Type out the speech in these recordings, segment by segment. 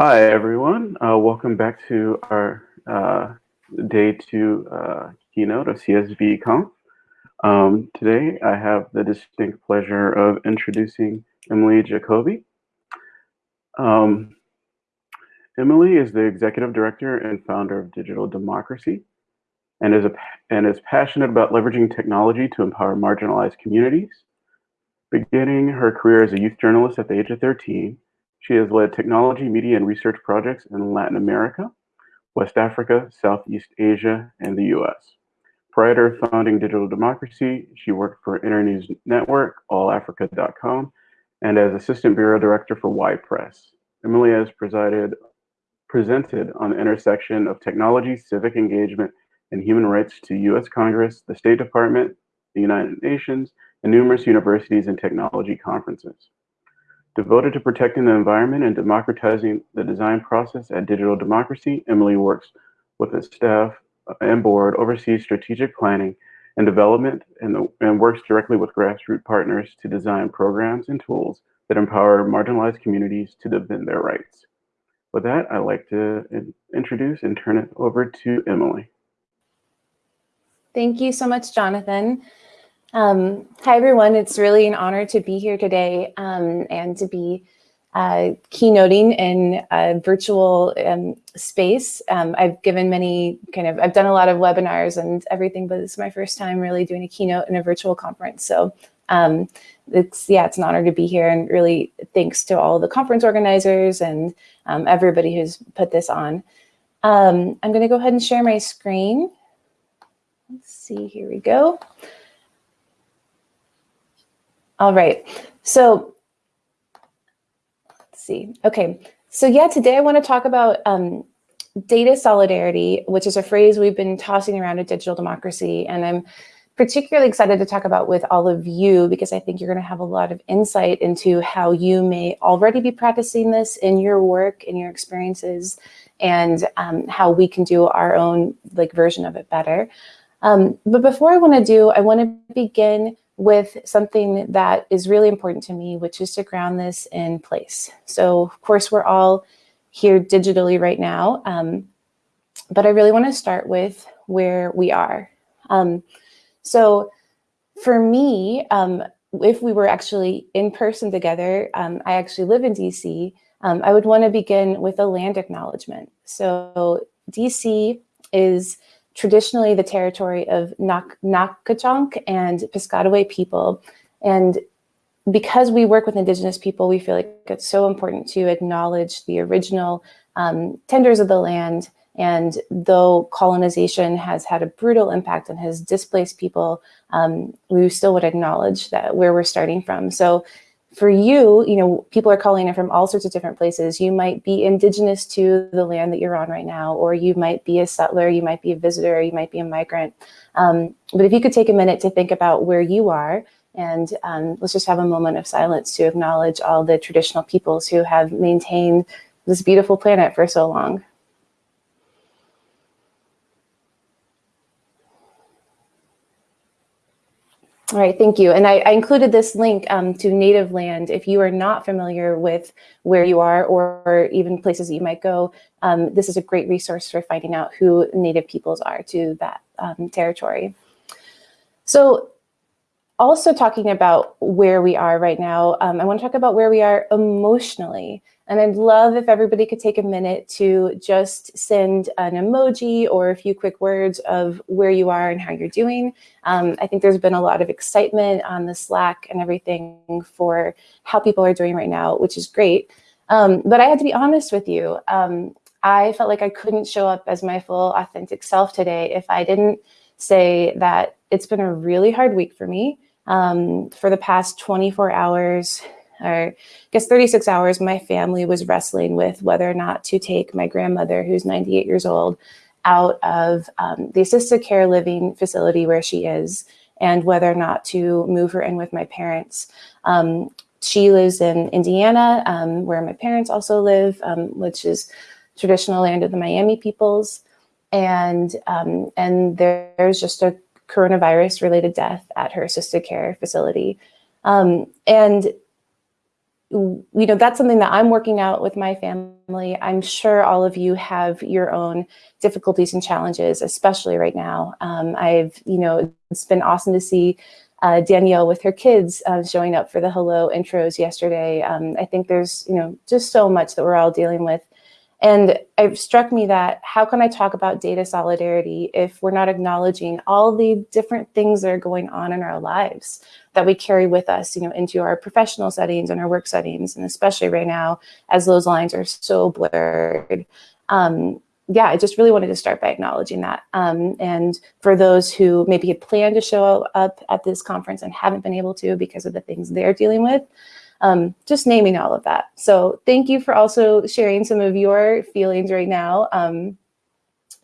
Hi, everyone. Uh, welcome back to our uh, day two uh, keynote of CSV Conf. Um, today, I have the distinct pleasure of introducing Emily Jacobi. Um, Emily is the executive director and founder of Digital Democracy and is, a, and is passionate about leveraging technology to empower marginalized communities. Beginning her career as a youth journalist at the age of 13, she has led technology, media, and research projects in Latin America, West Africa, Southeast Asia, and the US. Prior to founding Digital Democracy, she worked for Internews Network, allafrica.com, and as Assistant Bureau Director for Y Press. Emily has presided, presented on the intersection of technology, civic engagement, and human rights to US Congress, the State Department, the United Nations, and numerous universities and technology conferences. Devoted to protecting the environment and democratizing the design process at Digital Democracy, Emily works with the staff and board, oversees strategic planning and development, and, the, and works directly with grassroots partners to design programs and tools that empower marginalized communities to defend their rights. With that, I'd like to introduce and turn it over to Emily. Thank you so much, Jonathan. Um, hi, everyone. It's really an honor to be here today um, and to be uh, keynoting in a virtual um, space. Um, I've given many kind of, I've done a lot of webinars and everything, but it's my first time really doing a keynote in a virtual conference. So um, it's, yeah, it's an honor to be here and really thanks to all the conference organizers and um, everybody who's put this on. I'm gonna go ahead and share my screen. Let's see, here we go. All right. So let's see. Okay. So yeah, today I want to talk about um, data solidarity, which is a phrase we've been tossing around at Digital Democracy. And I'm particularly excited to talk about with all of you because I think you're going to have a lot of insight into how you may already be practicing this in your work, in your experiences, and um, how we can do our own like version of it better. Um, but before I want to do, I want to begin with something that is really important to me, which is to ground this in place. So of course, we're all here digitally right now, um, but I really wanna start with where we are. Um, so for me, um, if we were actually in person together, um, I actually live in DC, um, I would wanna begin with a land acknowledgement. So DC is traditionally the territory of Nak Nacotchtank and Piscataway people. And because we work with Indigenous people, we feel like it's so important to acknowledge the original um, tenders of the land. And though colonization has had a brutal impact and has displaced people, um, we still would acknowledge that where we're starting from. So for you, you know, people are calling in from all sorts of different places. You might be indigenous to the land that you're on right now, or you might be a settler, you might be a visitor, you might be a migrant. Um, but if you could take a minute to think about where you are, and um, let's just have a moment of silence to acknowledge all the traditional peoples who have maintained this beautiful planet for so long. All right, thank you. And I, I included this link um, to Native Land. If you are not familiar with where you are or, even places that you might go, um, this is a great resource for finding out who Native peoples are to that um, territory. So also talking about where we are right now, um, I want to talk about where we are emotionally. And I'd love if everybody could take a minute to just send an emoji or a few quick words of where you are and how you're doing. Um, I think there's been a lot of excitement on the Slack and everything for how people are doing right now, which is great. Um, but I had to be honest with you. Um, I felt like I couldn't show up as my full authentic self today if I didn't say that it's been a really hard week for me. Um, for the past 24 hours, or I guess 36 hours, my family was wrestling with whether or not to take my grandmother, who's 98 years old, out of um, the assisted care living facility where she is, and whether or not to move her in with my parents. Um, she lives in Indiana, um, where my parents also live, um, which is traditional land of the Miami peoples. And, um, and there's just a coronavirus related death at her assisted care facility. Um, and you know, that's something that I'm working out with my family. I'm sure all of you have your own difficulties and challenges, especially right now. Um, I've, you know, it's been awesome to see uh, Danielle with her kids uh, showing up for the hello intros yesterday. Um, I think there's, you know, just so much that we're all dealing with. And it struck me that how can I talk about data solidarity if we're not acknowledging all the different things that are going on in our lives that we carry with us, you know, into our professional settings and our work settings, and especially right now as those lines are so blurred. Um, yeah, I just really wanted to start by acknowledging that. Um, and for those who maybe had planned to show up at this conference and haven't been able to because of the things they're dealing with, um, just naming all of that. So thank you for also sharing some of your feelings right now. Um,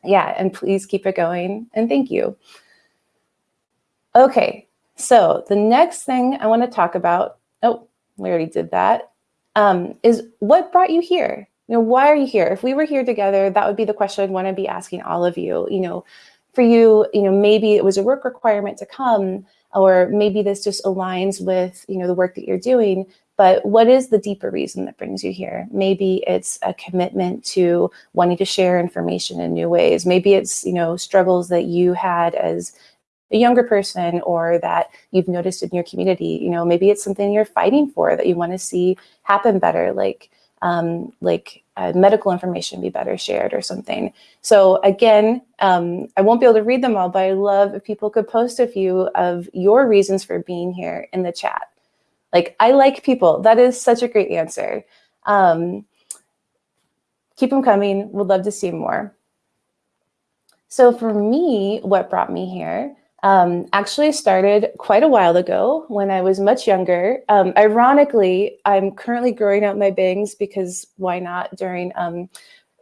yeah, and please keep it going. And thank you. Okay, so the next thing I want to talk about, oh, we already did that, um, is what brought you here? You know, why are you here? If we were here together, that would be the question I'd want to be asking all of you. You know, for you, you know, maybe it was a work requirement to come, or maybe this just aligns with, you know, the work that you're doing. But what is the deeper reason that brings you here? Maybe it's a commitment to wanting to share information in new ways. Maybe it's, you know, struggles that you had as a younger person or that you've noticed in your community. You know, maybe it's something you're fighting for that you want to see happen better, like um, like uh, medical information be better shared or something. So again, um, I won't be able to read them all, but I love if people could post a few of your reasons for being here in the chat. Like, I like people. That is such a great answer. Um, keep them coming. Would love to see more. So for me, what brought me here um, actually started quite a while ago when I was much younger. Um, ironically, I'm currently growing out my bangs because why not during um,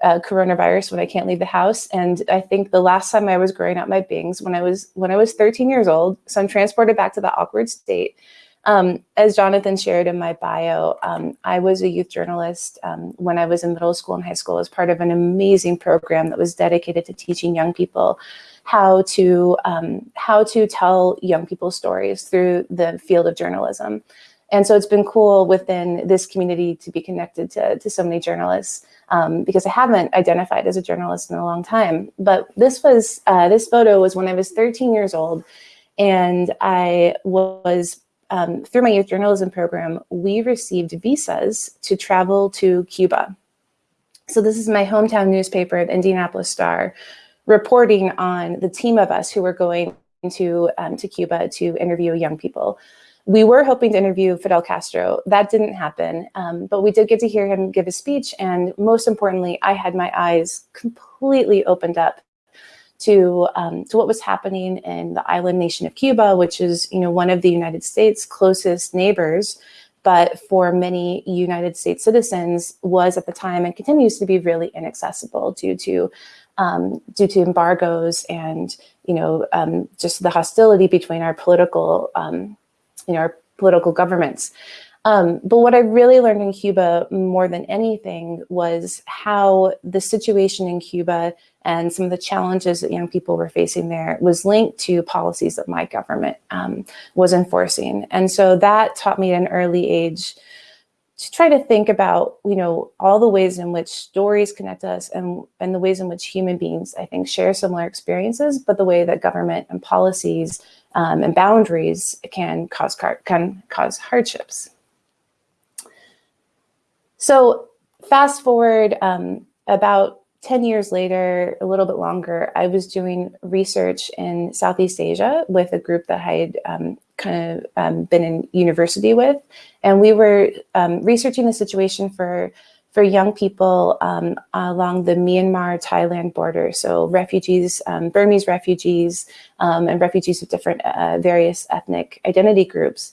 uh, coronavirus when I can't leave the house. And I think the last time I was growing out my bangs when I was when I was 13 years old. So I'm transported back to the awkward state. Um, as Jonathan shared in my bio, um, I was a youth journalist um, when I was in middle school and high school as part of an amazing program that was dedicated to teaching young people how to um, how to tell young people's stories through the field of journalism. And so it's been cool within this community to be connected to, to so many journalists um, because I haven't identified as a journalist in a long time. But this was uh, this photo was when I was 13 years old, and I was um, through my youth journalism program, we received visas to travel to Cuba. So this is my hometown newspaper, the Indianapolis Star, reporting on the team of us who were going to, um, to Cuba to interview young people. We were hoping to interview Fidel Castro. That didn't happen, um, but we did get to hear him give a speech. And most importantly, I had my eyes completely opened up to, um, to what was happening in the island nation of Cuba, which is you know, one of the United States' closest neighbors, but for many United States citizens was at the time and continues to be really inaccessible due to um, due to embargoes and you know um, just the hostility between our political um, you know our political governments. Um, but what I really learned in Cuba more than anything was how the situation in Cuba and some of the challenges that young people were facing there was linked to policies that my government um, was enforcing. And so that taught me at an early age to try to think about, you know, all the ways in which stories connect us and, and the ways in which human beings, I think, share similar experiences, but the way that government and policies um, and boundaries can cause, can cause hardships. So fast forward um, about 10 years later, a little bit longer, I was doing research in Southeast Asia with a group that I had um, kind of um, been in university with. And we were um, researching the situation for, for young people um, along the Myanmar-Thailand border. So refugees, um, Burmese refugees, um, and refugees of different uh, various ethnic identity groups.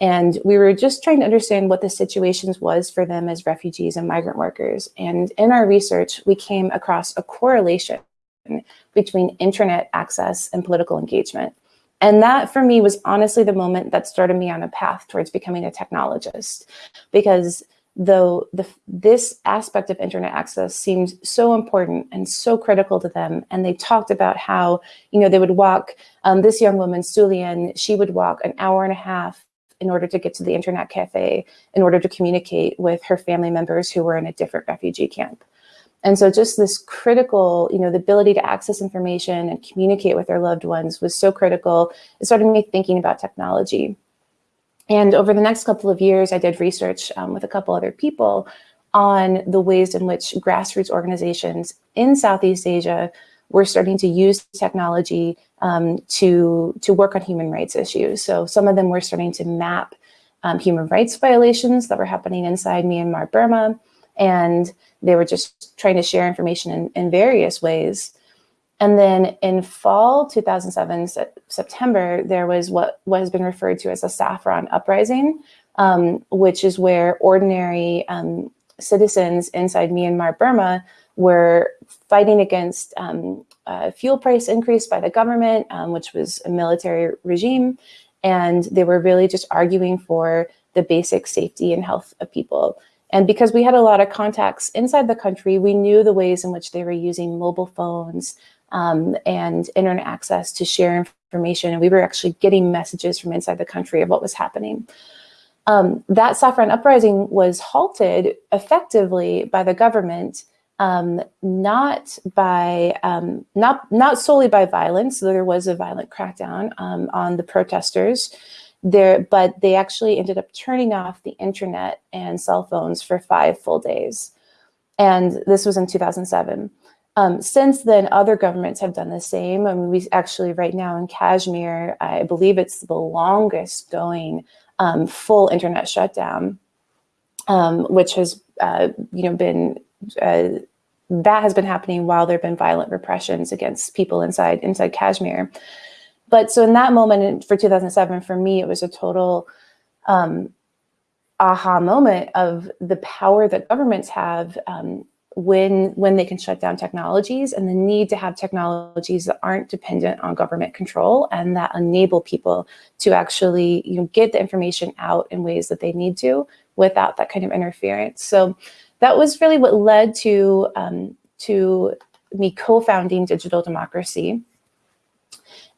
And we were just trying to understand what the situations was for them as refugees and migrant workers. And in our research, we came across a correlation between internet access and political engagement. And that for me was honestly the moment that started me on a path towards becoming a technologist because though the, this aspect of internet access seemed so important and so critical to them. And they talked about how, you know, they would walk, um, this young woman, Sulian, she would walk an hour and a half in order to get to the internet cafe, in order to communicate with her family members who were in a different refugee camp. And so just this critical, you know, the ability to access information and communicate with their loved ones was so critical. It started me thinking about technology. And over the next couple of years, I did research um, with a couple other people on the ways in which grassroots organizations in Southeast Asia were starting to use technology um, to, to work on human rights issues. So some of them were starting to map um, human rights violations that were happening inside Myanmar, Burma, and they were just trying to share information in, in various ways. And then in fall 2007, September, there was what, what has been referred to as a saffron uprising, um, which is where ordinary um, citizens inside Myanmar, Burma were fighting against um, fuel price increase by the government, um, which was a military regime. And they were really just arguing for the basic safety and health of people. And because we had a lot of contacts inside the country, we knew the ways in which they were using mobile phones um, and internet access to share information. And we were actually getting messages from inside the country of what was happening. Um, that saffron uprising was halted effectively by the government, um, not by um, not not solely by violence. though There was a violent crackdown um, on the protesters, there, but they actually ended up turning off the internet and cell phones for five full days. And this was in 2007. Um, since then, other governments have done the same. I mean, we actually right now in Kashmir, I believe it's the longest going um, full internet shutdown, um, which has, uh, you know, been, uh, that has been happening while there have been violent repressions against people inside, inside Kashmir. But so in that moment for 2007, for me, it was a total um, aha moment of the power that governments have um, when when they can shut down technologies and the need to have technologies that aren't dependent on government control and that enable people to actually you know get the information out in ways that they need to without that kind of interference. So that was really what led to um, to me co-founding Digital Democracy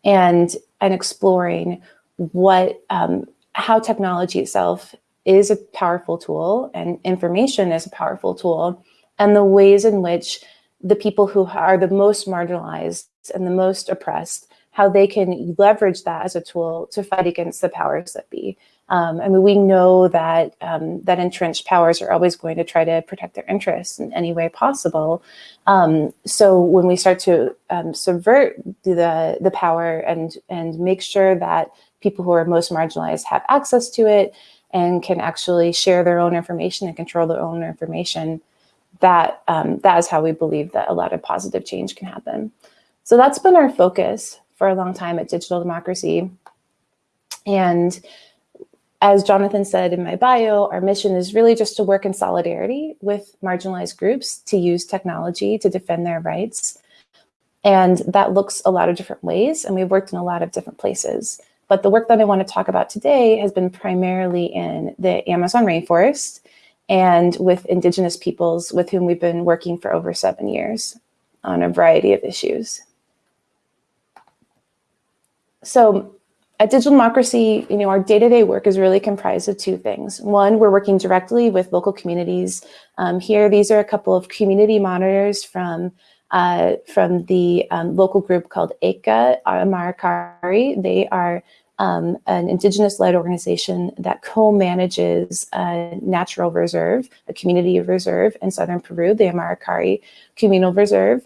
and and exploring what um, how technology itself is a powerful tool and information is a powerful tool and the ways in which the people who are the most marginalized and the most oppressed, how they can leverage that as a tool to fight against the powers that be. Um, I mean, we know that um, that entrenched powers are always going to try to protect their interests in any way possible. Um, so when we start to um, subvert the the power and and make sure that people who are most marginalized have access to it and can actually share their own information and control their own information, that um, that is how we believe that a lot of positive change can happen. So that's been our focus for a long time at Digital Democracy. And as Jonathan said in my bio, our mission is really just to work in solidarity with marginalized groups to use technology to defend their rights. And that looks a lot of different ways, and we've worked in a lot of different places. But the work that I want to talk about today has been primarily in the Amazon rainforest and with indigenous peoples with whom we've been working for over seven years on a variety of issues. So at Digital Democracy, you know, our day-to-day -day work is really comprised of two things. One, we're working directly with local communities. Um, here, these are a couple of community monitors from uh, from the um, local group called ECA Amarakaeri. They are um, an indigenous-led organization that co-manages a natural reserve, a community reserve in southern Peru, the Amarakaeri Communal Reserve.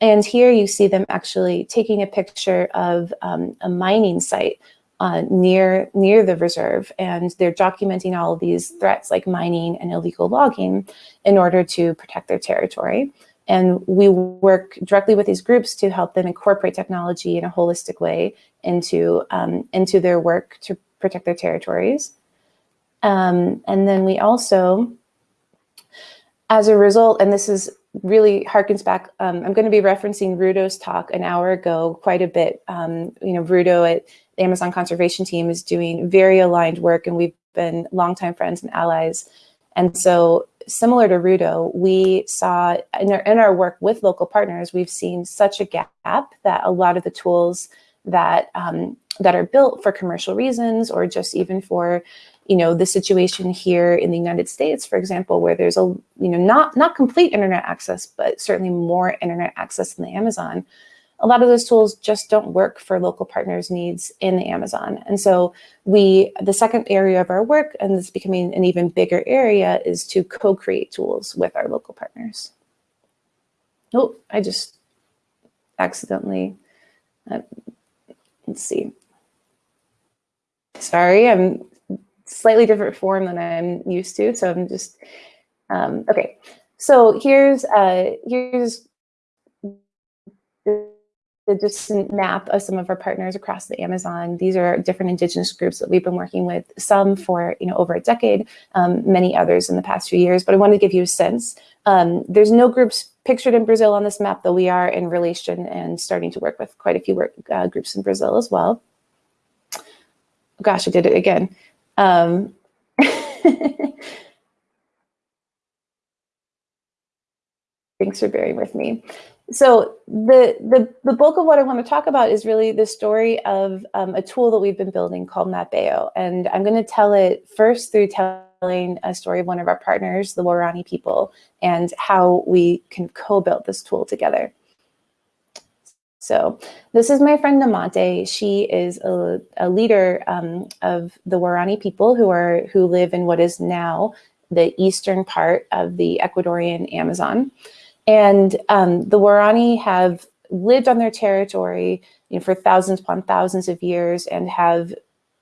And here you see them actually taking a picture of um, a mining site uh, near near the reserve, and they're documenting all of these threats like mining and illegal logging in order to protect their territory. And we work directly with these groups to help them incorporate technology in a holistic way into, um, into their work to protect their territories. Um, and then we also, as a result, and this is really harkens back, um, I'm going to be referencing Rudo's talk an hour ago quite a bit. Um, you know, Rudo at the Amazon Conservation Team is doing very aligned work and we've been longtime friends and allies. And so similar to Rudo, we saw in our, in our work with local partners, we've seen such a gap that a lot of the tools that um, that are built for commercial reasons or just even for you know the situation here in the United States, for example, where there's a you know not not complete internet access, but certainly more internet access than the Amazon. A lot of those tools just don't work for local partners' needs in the Amazon. And so we, the second area of our work, and it's becoming an even bigger area, is to co-create tools with our local partners. Oh, I just accidentally, uh, let's see. Sorry, I'm slightly different form than I'm used to. So I'm just, um, okay. So here's, uh, here's the, just map of some of our partners across the Amazon. These are different indigenous groups that we've been working with, some for you know over a decade, um, many others in the past few years, but I wanted to give you a sense. Um, there's no groups pictured in Brazil on this map, though we are in relation and starting to work with quite a few work, uh, groups in Brazil as well. Gosh, I did it again. Um, thanks for bearing with me. So the, the, the bulk of what I want to talk about is really the story of um, a tool that we've been building called Mapeo. And I'm going to tell it first through telling a story of one of our partners, the Waorani people, and how we can co-build this tool together. So this is my friend Nemonte. She is a, a leader um, of the Waorani people who are who live in what is now the eastern part of the Ecuadorian Amazon. And um, the Waorani have lived on their territory you know, for thousands upon thousands of years and have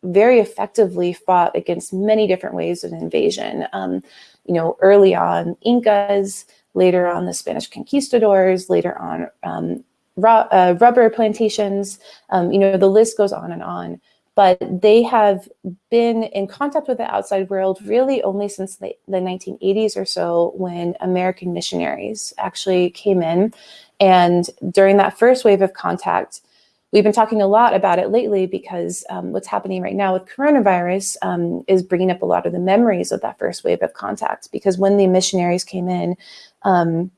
very effectively fought against many different ways of invasion. Um, you know, early on Incas, later on the Spanish conquistadors, later on um, uh, rubber plantations, um, you know, the list goes on and on. But they have been in contact with the outside world really only since the, the 1980s or so when American missionaries actually came in. And during that first wave of contact, we've been talking a lot about it lately because um, what's happening right now with coronavirus um, is bringing up a lot of the memories of that first wave of contact. Because when the missionaries came in, um,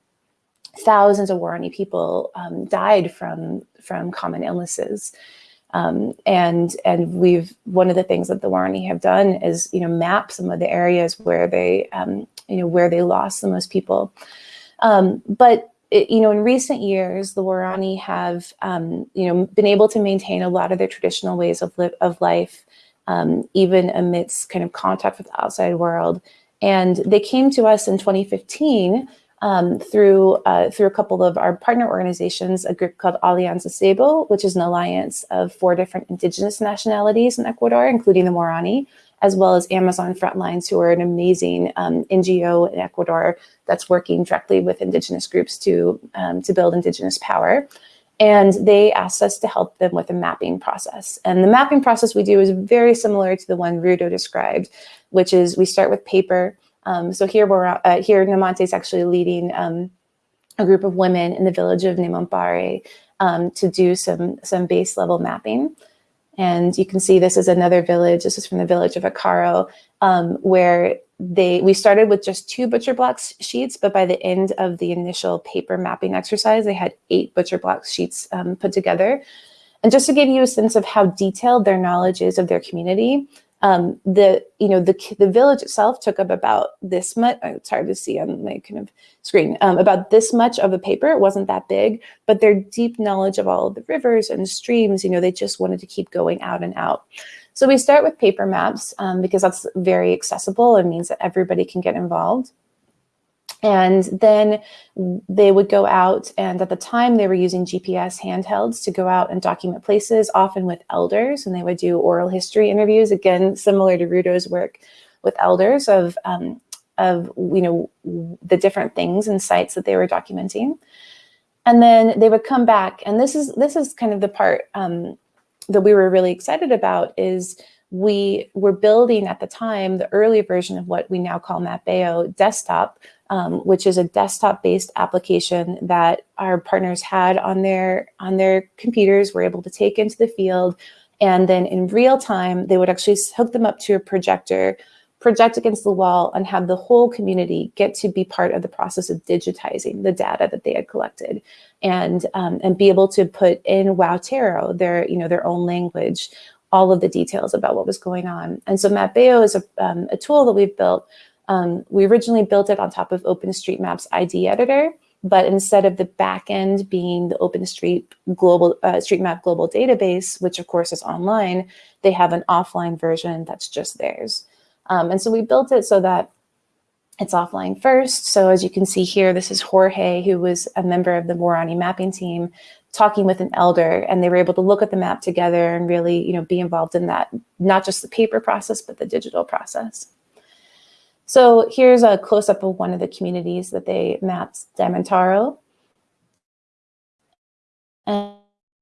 thousands of Waorani people um, died from from common illnesses. Um, and and we've one of the things that the Waorani have done is you know map some of the areas where they um, you know where they lost the most people. Um, but it, you know in recent years the Waorani have um, you know been able to maintain a lot of their traditional ways of live of life um, even amidst kind of contact with the outside world. And they came to us in 2015 um, through uh, through a couple of our partner organizations, a group called Alianza Ceibo, which is an alliance of four different indigenous nationalities in Ecuador, including the Waorani, as well as Amazon Frontlines, who are an amazing um, NGO in Ecuador that's working directly with indigenous groups to um, to build indigenous power. And they asked us to help them with a mapping process. And the mapping process we do is very similar to the one Rudo described, which is we start with paper, um, so here we're uh, here Nemonte is actually leading um, a group of women in the village of Nemampare um, to do some some base level mapping. And you can see this is another village. This is from the village of Akaro, um, where they we started with just two butcher blocks sheets, but by the end of the initial paper mapping exercise, they had eight butcher block sheets um, put together. And just to give you a sense of how detailed their knowledge is of their community, um, the you know the the village itself took up about this much. It's hard to see on my kind of screen. Um, about this much of a paper. It wasn't that big, but their deep knowledge of all of the rivers and streams. You know, they just wanted to keep going out and out. So we start with paper maps um, because that's very accessible and means that everybody can get involved. And then they would go out and at the time they were using GPS handhelds to go out and document places, often with elders, and they would do oral history interviews, again, similar to Rudo's work with elders of, um, of you know, the different things and sites that they were documenting. And then they would come back, and this is, this is kind of the part um, that we were really excited about is we were building at the time the early version of what we now call Mapeo desktop, um, which is a desktop-based application that our partners had on their on their computers, were able to take into the field, and then in real time, they would actually hook them up to a projector project against the wall and have the whole community get to be part of the process of digitizing the data that they had collected. And um, and be able to put in Wowtero their you know their own language all of the details about what was going on. And so Mapeo is a, um, a tool that we've built um, we originally built it on top of OpenStreetMap's ID editor but instead of the backend being the OpenStreet global uh, StreetMap global database, which of course is online, they have an offline version that's just theirs. Um, and so we built it so that it's offline first. So as you can see here, this is Jorge, who was a member of the Waorani mapping team, talking with an elder, and they were able to look at the map together and really, you know, be involved in that, not just the paper process, but the digital process. So here's a close-up of one of the communities that they mapped, Damantaro. And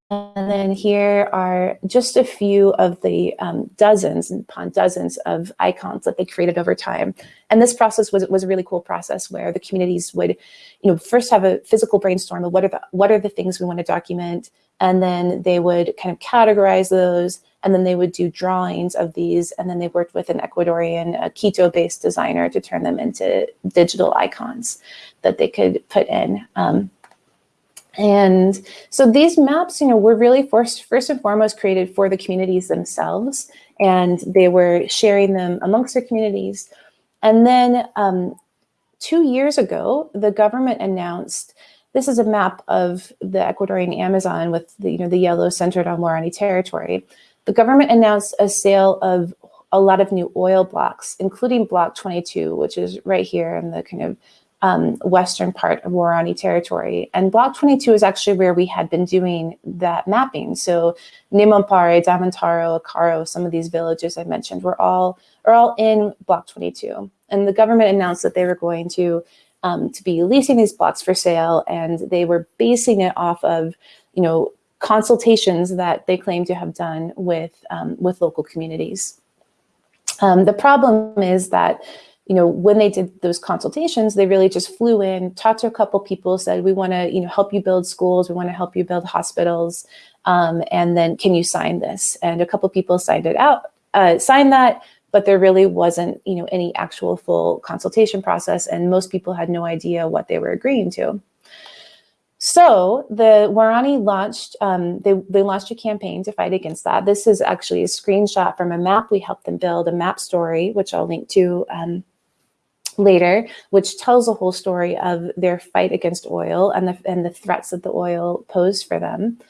then here are just a few of the um, dozens and upon dozens of icons that they created over time. And this process was, was a really cool process where the communities would, you know, first have a physical brainstorm of what are the, what are the things we want to document, and then they would kind of categorize those, and then they would do drawings of these, and then they worked with an Ecuadorian, Quito-based designer to turn them into digital icons that they could put in. Um, and so these maps, you know, were really first, first and foremost created for the communities themselves, and they were sharing them amongst their communities. And then um, two years ago, the government announced, this is a map of the Ecuadorian Amazon with the, you know, the yellow centered on Waorani territory. The government announced a sale of a lot of new oil blocks, including block 22, which is right here in the kind of um, western part of Waorani territory. And Block 22 is actually where we had been doing that mapping. So Nimampare, Damantaro, Acaro, some of these villages I mentioned were all, are all in Block 22. And the government announced that they were going to, um, to be leasing these blocks for sale and they were basing it off of, you know, consultations that they claim to have done with, um, with local communities. Um, the problem is that you know, when they did those consultations, they really just flew in, talked to a couple people, said, we want to, you know, help you build schools, we want to help you build hospitals, um, and then can you sign this? And a couple people signed it out, uh, signed that, but there really wasn't, you know, any actual full consultation process, and most people had no idea what they were agreeing to. So the Waorani launched, um, they, they launched a campaign to fight against that. This is actually a screenshot from a map we helped them build, a map story, which I'll link to um, later, which tells a whole story of their fight against oil and the, and the threats that the oil posed for them.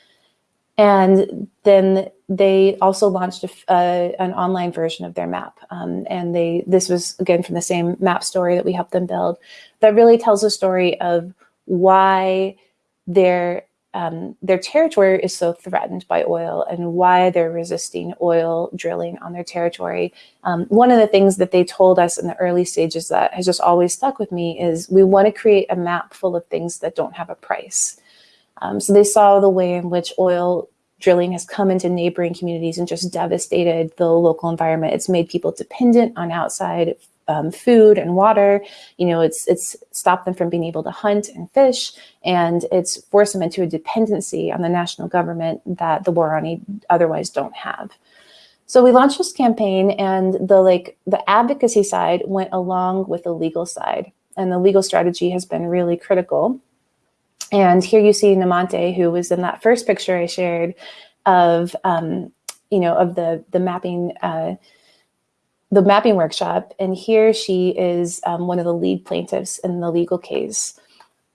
And then they also launched a, an online version of their map. Um, and they this was, again, from the same map story that we helped them build, that really tells a story of why their um, their territory is so threatened by oil and why they're resisting oil drilling on their territory. Um, one of the things that they told us in the early stages that has just always stuck with me is we want to create a map full of things that don't have a price. Um, so they saw the way in which oil drilling has come into neighboring communities and just devastated the local environment. It's made people dependent on outside um, food and water. You know, it's it's stopped them from being able to hunt and fish, and it's forced them into a dependency on the national government that the Waorani otherwise don't have. So we launched this campaign, and the like the advocacy side went along with the legal side, and the legal strategy has been really critical. And here you see Nemonte, who was in that first picture I shared of, um, you know, of the the mapping. Uh, the mapping workshop, and here she is um, one of the lead plaintiffs in the legal case.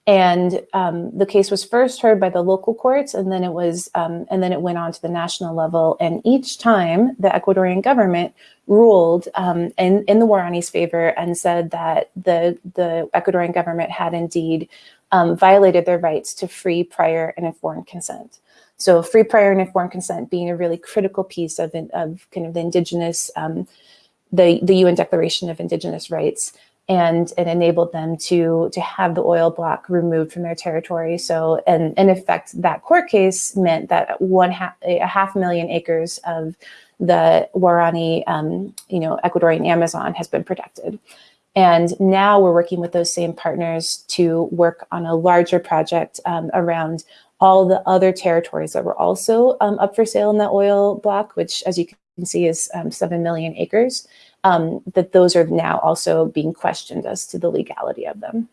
And um, the case was first heard by the local courts, and then it was, um, and then it went on to the national level. And each time, the Ecuadorian government ruled um, in in the Waorani's favor and said that the the Ecuadorian government had indeed um, violated their rights to free, prior, and informed consent. So, free, prior, and informed consent being a really critical piece of of kind of the indigenous um, the, the UN Declaration of Indigenous Rights and it enabled them to to have the oil block removed from their territory. So, and in effect, that court case meant that one half, a half million acres of the Waorani, um, you know, Ecuadorian Amazon has been protected. And now we're working with those same partners to work on a larger project um, around all the other territories that were also um, up for sale in the oil block, which, as you can see, is um, 7 million acres. um, that those are now also being questioned as to the legality of them.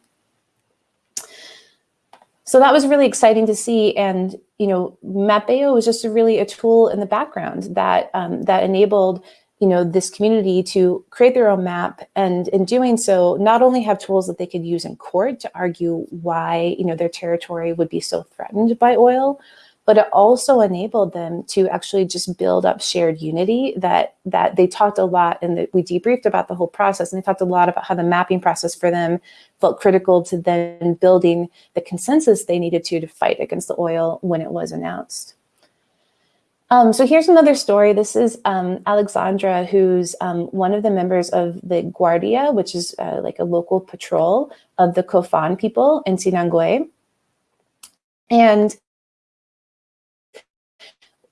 So that was really exciting to see. And, you know, Mapeo was just a really a tool in the background that, um, that enabled you know, this community to create their own map and in doing so, not only have tools that they could use in court to argue why, you know, their territory would be so threatened by oil, but it also enabled them to actually just build up shared unity that that they talked a lot and that we debriefed about the whole process and they talked a lot about how the mapping process for them felt critical to then building the consensus they needed to to fight against the oil when it was announced. Um, so here's another story. This is um, Alexandra, who's um, one of the members of the Guardia, which is uh, like a local patrol of the Kofan people in Sinangoe. And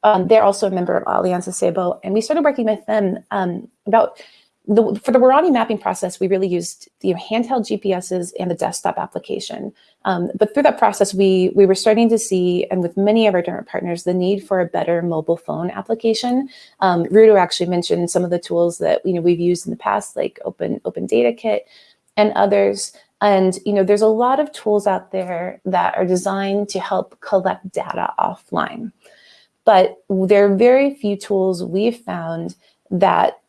um, they're also a member of Alianza Ceibo, and we started working with them um, about the, for the Waorani mapping process, we really used the handheld GPSs and the desktop application. Um, but through that process, we, we were starting to see, and with many of our different partners, the need for a better mobile phone application. Um, Rudo actually mentioned some of the tools that you know we've used in the past, like Open, Open Data Kit and others. And you know, there's a lot of tools out there that are designed to help collect data offline. But there are very few tools we've found that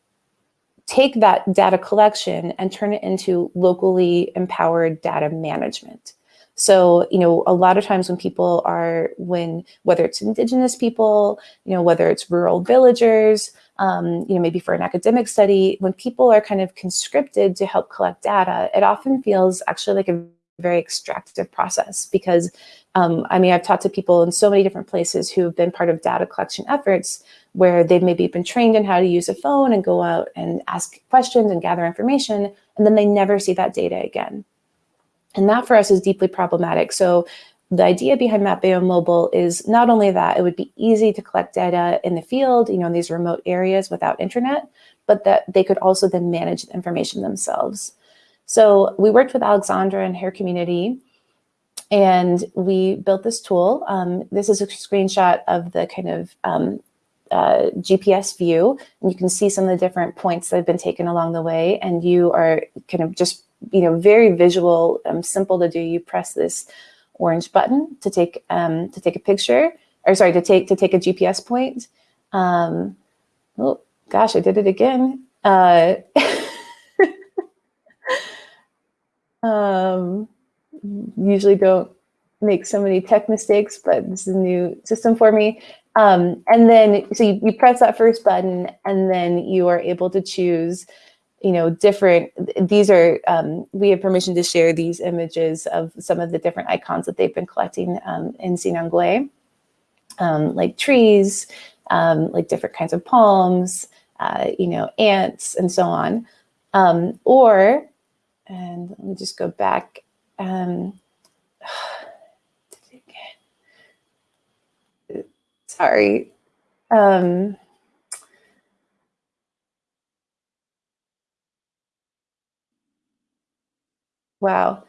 take that data collection and turn it into locally empowered data management. So, you know, a lot of times when people are, when, whether it's indigenous people, you know, whether it's rural villagers, um, you know, maybe for an academic study, when people are kind of conscripted to help collect data, it often feels actually like a very extractive process because um, I mean, I've talked to people in so many different places who have been part of data collection efforts where they've maybe been trained in how to use a phone and go out and ask questions and gather information, and then they never see that data again. And that for us is deeply problematic. So the idea behind Mapeo Mobile is not only that it would be easy to collect data in the field, you know, in these remote areas without internet, but that they could also then manage the information themselves. So we worked with Alexandra and her community and we built this tool. Um, this is a screenshot of the kind of um, uh, GPS view. And you can see some of the different points that have been taken along the way. And you are kind of just, you know, very visual, um, simple to do. You press this orange button to take um, to take a picture, or sorry, to take to take a GPS point. Um, oh gosh, I did it again. Uh, um, usually don't make so many tech mistakes, but this is a new system for me. Um, and then, so you, you, press that first button and then you are able to choose, you know, different, these are, um, we have permission to share these images of some of the different icons that they've been collecting um, in Sinangoe, um, like trees, um, like different kinds of palms, uh, you know, ants and so on. Um, or, and let me just go back. sorry. Um, wow.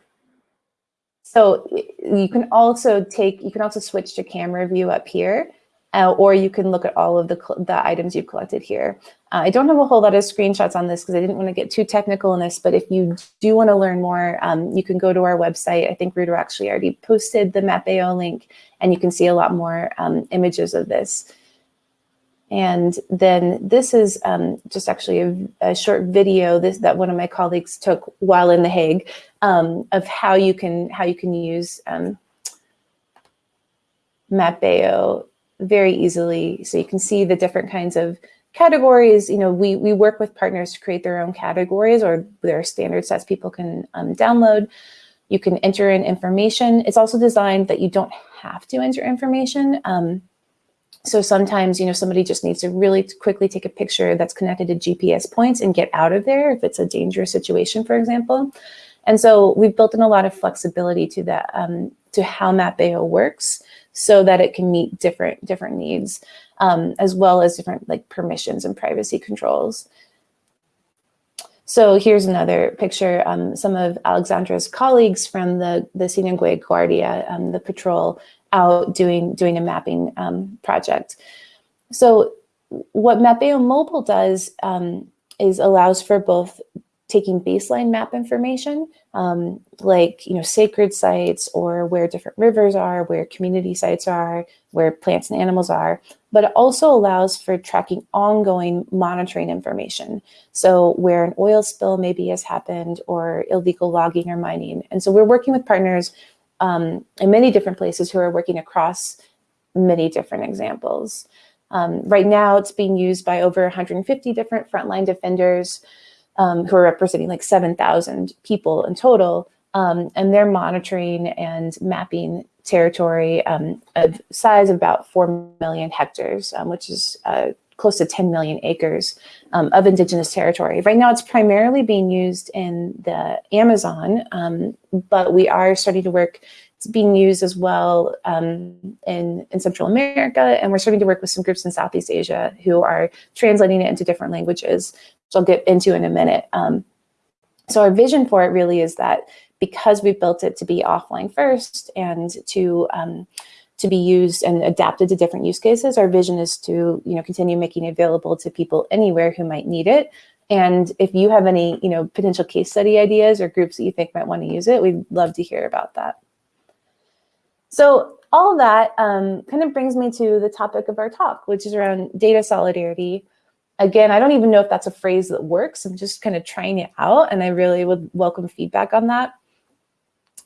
So you can also take, you can also switch to camera view up here, uh, or you can look at all of the, the items you've collected here. Uh, I don't have a whole lot of screenshots on this because I didn't want to get too technical in this, but if you do want to learn more, um, you can go to our website. I think Rudo actually already posted the Mapeo link and you can see a lot more um, images of this. And then this is um, just actually a, a, short video this, that one of my colleagues took while in The Hague um, of how you can how you can use um, Mapeo very easily. So you can see the different kinds of categories. You know, we we work with partners to create their own categories, or there are standard sets people can um, download. You can enter in information. It's also designed that you don't have to enter information. Um, so sometimes, you know, somebody just needs to really quickly take a picture that's connected to GPS points and get out of there if it's a dangerous situation, for example. And so we've built in a lot of flexibility to that, um, to how Mapeo works so that it can meet different, different needs, um, as well as different like permissions and privacy controls. So here's another picture, um, some of Alexandra's colleagues from the, the Sinangoe Guardia, um, the patrol out doing, doing a mapping um, project. So what Mapeo Mobile does um, is allows for both taking baseline map information, um, like you know sacred sites or where different rivers are, where community sites are, where plants and animals are, but it also allows for tracking ongoing monitoring information. So where an oil spill maybe has happened or illegal logging or mining. And so we're working with partners um, in many different places who are working across many different examples. Um, right now, it's being used by over 150 different frontline defenders um, who are representing like 7,000 people in total. Um, and they're monitoring and mapping territory um, of size of about 4 million hectares, um, which is uh, close to 10 million acres um, of indigenous territory. Right now, it's primarily being used in the Amazon, um, but we are starting to work it's being used as well um, in, in Central America, and we're starting to work with some groups in Southeast Asia who are translating it into different languages, which I'll get into in a minute. Um, so our vision for it really is that because we've built it to be offline first and to um, to be used and adapted to different use cases, our vision is to you know continue making it available to people anywhere who might need it. And if you have any you know potential case study ideas or groups that you think might want to use it, we'd love to hear about that. So all that um, kind of brings me to the topic of our talk, which is around data solidarity. Again, I don't even know if that's a phrase that works. I'm just kind of trying it out, and I really would welcome feedback on that.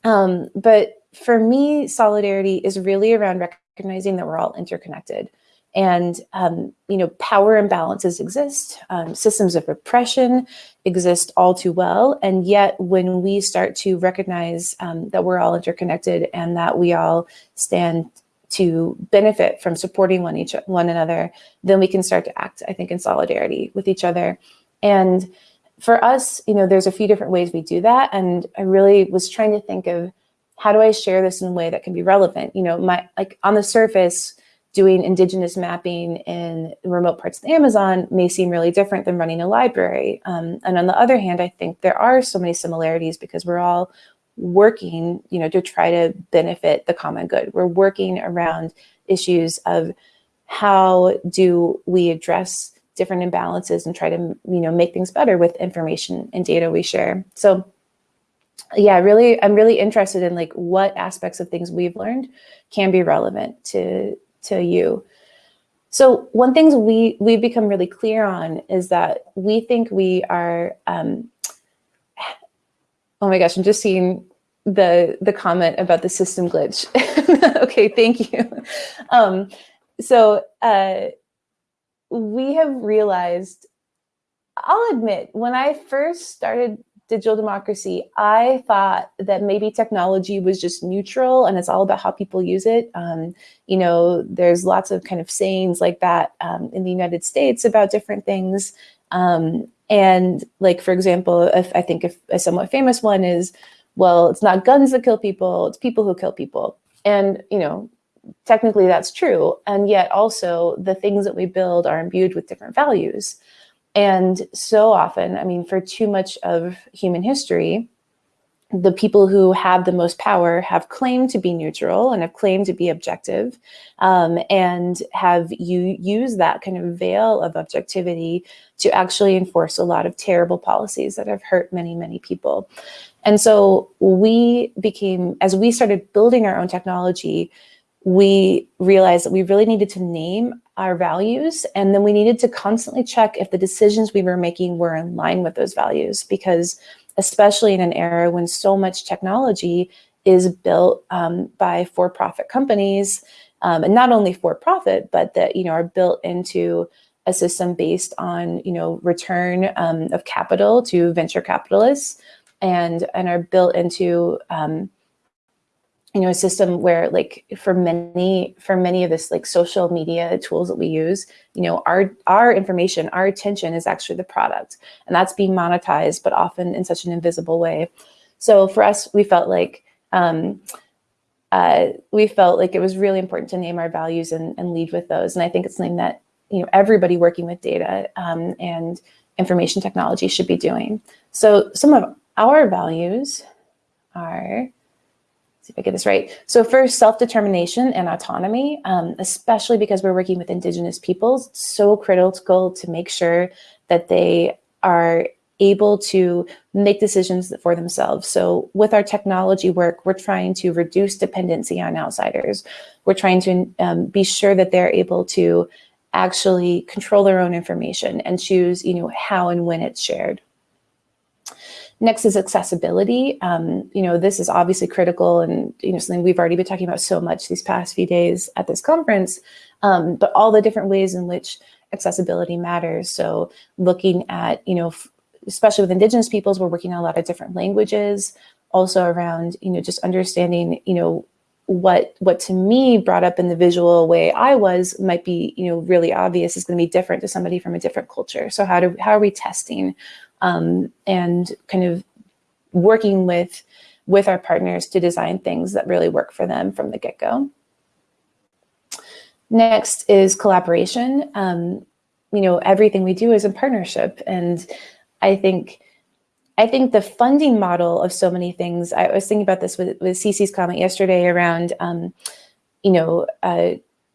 Um, but for me, solidarity is really around recognizing that we're all interconnected. And, um, you know, power imbalances exist, um, systems of oppression exist all too well. And yet when we start to recognize um, that we're all interconnected and that we all stand to benefit from supporting one, each, one another, then we can start to act, I think, in solidarity with each other. And for us, you know, there's a few different ways we do that. And I really was trying to think of how do I share this in a way that can be relevant? You know, my like on the surface, doing indigenous mapping in remote parts of the Amazon may seem really different than running a library. Um, and on the other hand, I think there are so many similarities because we're all working, you know, to try to benefit the common good. We're working around issues of how do we address different imbalances and try to, you know, make things better with information and data we share. So yeah, really, I'm really interested in like what aspects of things we've learned can be relevant to to you. So one thing we we've become really clear on is that we think we are. Um, oh my gosh, I'm just seeing the the comment about the system glitch. okay, thank you. Um, so uh, we have realized. I'll admit, when I first started digital democracy, I thought that maybe technology was just neutral and it's all about how people use it. Um, you know, there's lots of kind of sayings like that um, in the United States about different things. Um, and like, for example, if I think if a somewhat famous one is, well, it's not guns that kill people, it's people who kill people. And, you know, technically that's true. And yet also the things that we build are imbued with different values. And so often, I mean, for too much of human history, the people who have the most power have claimed to be neutral and have claimed to be objective um, and have you use that kind of veil of objectivity to actually enforce a lot of terrible policies that have hurt many, many people. And so we became, as we started building our own technology, we realized that we really needed to name our values and then we needed to constantly check if the decisions we were making were in line with those values because especially in an era when so much technology is built um, by for-profit companies um, and not only for-profit but that you know are built into a system based on you know return um, of capital to venture capitalists and and are built into um, you know, a system where like for many, for many of this like social media tools that we use, you know, our, our information, our attention is actually the product and that's being monetized, but often in such an invisible way. So for us, we felt like, um, uh, we felt like it was really important to name our values and, and lead with those. And I think it's something that, you know, everybody working with data um, and information technology should be doing. So some of our values are, see if I get this right. So first, self-determination and autonomy, um, especially because we're working with indigenous peoples, so critical to make sure that they are able to make decisions for themselves. So with our technology work, we're trying to reduce dependency on outsiders. We're trying to um, be sure that they're able to actually control their own information and choose, you know, how and when it's shared. Next is accessibility. Um, you know, this is obviously critical and, you know, something we've already been talking about so much these past few days at this conference, um, but all the different ways in which accessibility matters. So looking at, you know, especially with indigenous peoples, we're working on a lot of different languages, also around, you know, just understanding, you know, what what to me brought up in the visual way I was might be, you know, really obvious is going to be different to somebody from a different culture. So how do how are we testing um, and kind of working with with our partners to design things that really work for them from the get-go. Next is collaboration. Um, you know, everything we do is in partnership. And I think I think the funding model of so many things, I was thinking about this with, with Cece's comment yesterday around, um, you know, uh,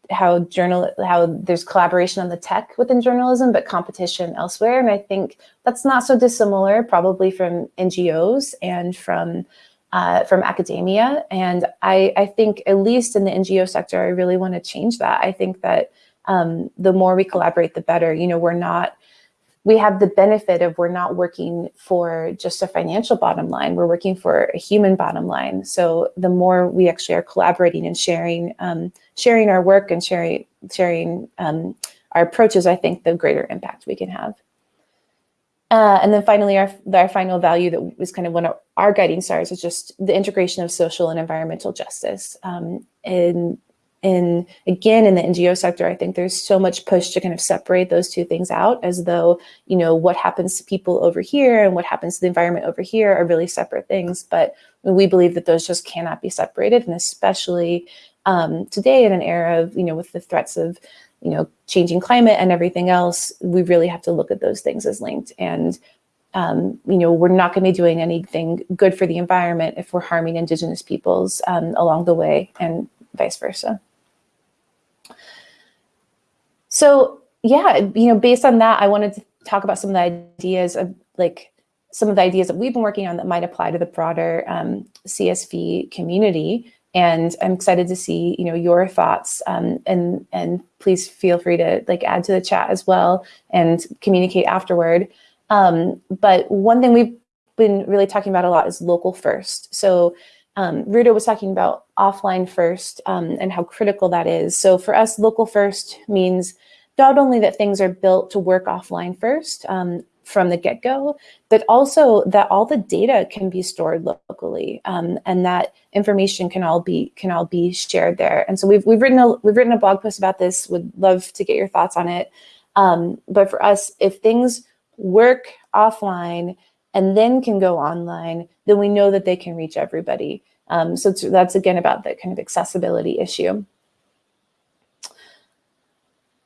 how journal, how there's collaboration on the tech within journalism, but competition elsewhere. And I think that's not so dissimilar probably from NGOs and from uh, from academia. And I, I think at least in the NGO sector, I really want to change that. I think that um, the more we collaborate, the better. You know, we're not we have the benefit of we're not working for just a financial bottom line, we're working for a human bottom line. So the more we actually are collaborating and sharing, um, sharing our work and sharing, sharing um, our approaches, I think the greater impact we can have. Uh, and then finally, our, our final value that was kind of one of our guiding stars is just the integration of social and environmental justice. Um, and and again, in the NGO sector, I think there's so much push to kind of separate those two things out as though, you know, what happens to people over here and what happens to the environment over here are really separate things. But we believe that those just cannot be separated. And especially um, today in an era of, you know, with the threats of, you know, changing climate and everything else, we really have to look at those things as linked. And, um, you know, we're not going to be doing anything good for the environment if we're harming indigenous peoples um, along the way and vice versa. So yeah, you know, based on that, I wanted to talk about some of the ideas of like some of the ideas that we've been working on that might apply to the broader um, CSV community. And I'm excited to see, you know, your thoughts um, and and please feel free to like add to the chat as well and communicate afterward. Um, but one thing we've been really talking about a lot is local first. So um, was talking about offline first um, and how critical that is. So for us, local first means not only that things are built to work offline first um, from the get-go, but also that all the data can be stored locally um, and that information can all be can all be shared there. And so we've we've written a we've written a blog post about this. Would love to get your thoughts on it. Um, but for us, if things work offline and then can go online, then we know that they can reach everybody. Um, so that's again about the kind of accessibility issue.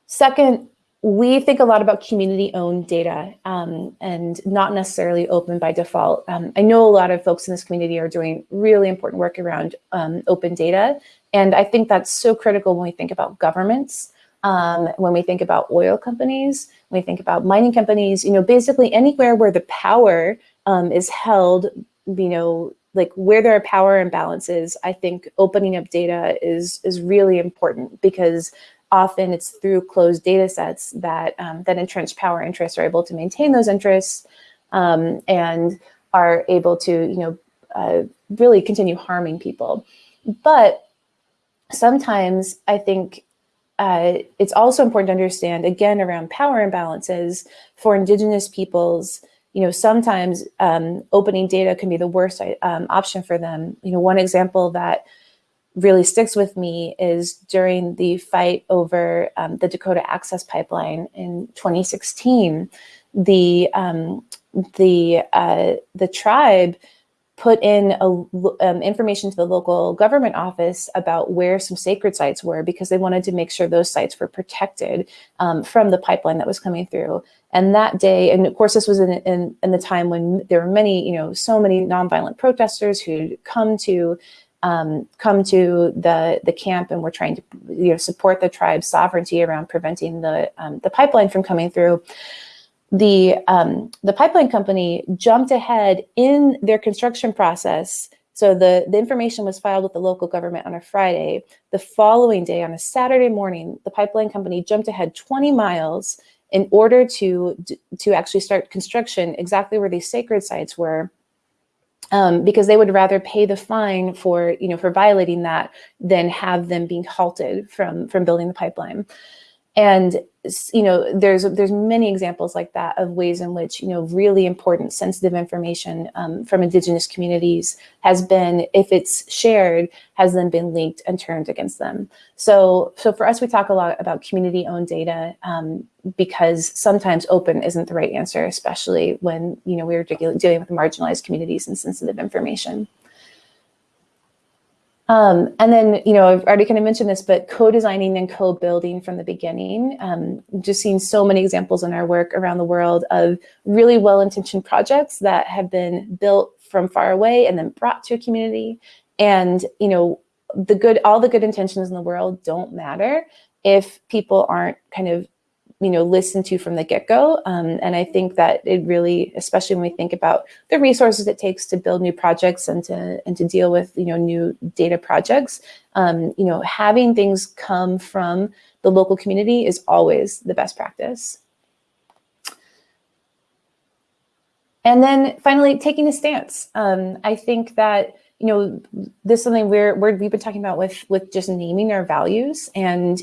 Second, we think a lot about community-owned data um, and not necessarily open by default. Um, I know a lot of folks in this community are doing really important work around um, open data, and I think that's so critical when we think about governments, um, when we think about oil companies, when we think about mining companies, you know, basically anywhere where the power um, is held, you know, like where there are power imbalances, I think opening up data is is really important because often it's through closed data sets that um, that entrenched power interests are able to maintain those interests um, and are able to you know uh, really continue harming people. But sometimes I think uh, it's also important to understand again around power imbalances for indigenous peoples you know, sometimes um, opening data can be the worst um, option for them. You know, one example that really sticks with me is during the fight over um, the Dakota Access Pipeline in 2016, the um, the uh, the tribe put in a, um, information to the local government office about where some sacred sites were because they wanted to make sure those sites were protected um, from the pipeline that was coming through. And that day, and of course, this was in, in, in the time when there were many, you know, so many nonviolent protesters who come to um, come to the the camp and were trying to you know support the tribe's sovereignty around preventing the um, the pipeline from coming through the um, the pipeline company jumped ahead in their construction process. So the, the information was filed with the local government on a Friday. The following day, on a Saturday morning, the pipeline company jumped ahead 20 miles in order to to actually start construction exactly where these sacred sites were um, because they would rather pay the fine for you know for violating that than have them being halted from from building the pipeline and you know there's there's many examples like that of ways in which you know really important sensitive information um, from indigenous communities has been if it's shared has then been leaked and turned against them. So so for us we talk a lot about community owned data um, because sometimes open isn't the right answer especially when you know we're dealing with marginalized communities and sensitive information um, and then, you know, I've already kind of mentioned this, but co-designing and co-building from the beginning. Um, just seen so many examples in our work around the world of really well-intentioned projects that have been built from far away and then brought to a community. And, you know, the good, all the good intentions in the world don't matter if people aren't kind of you know, listened to from the get-go. Um, and I think that it really, especially when we think about the resources it takes to build new projects and to and to deal with, you know, new data projects, um, you know, having things come from the local community is always the best practice. And then finally, taking a stance. Um, I think that you know this is something we're, we're we've been talking about with with just naming our values and